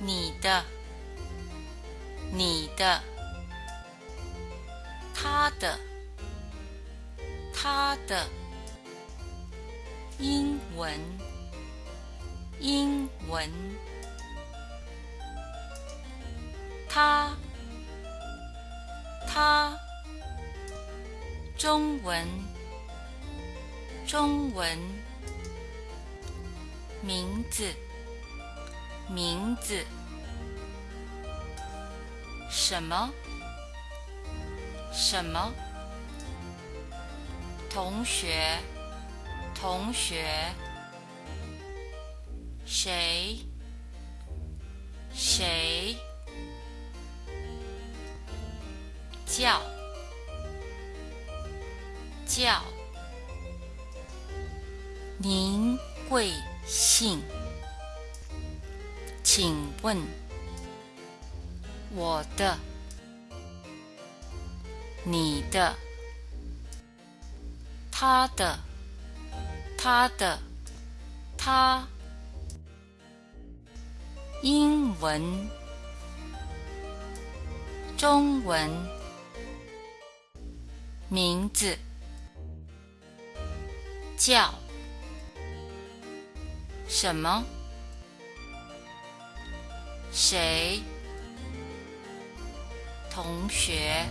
你的，你的，他的，他的，英文，英文。他，他，中文，中文，名字，名字，什么，什么，同学，同学，谁，谁？叫。叫，您贵姓？请问我的、你的、他的、他的、他，英文、中文。名字叫什么？谁？同学。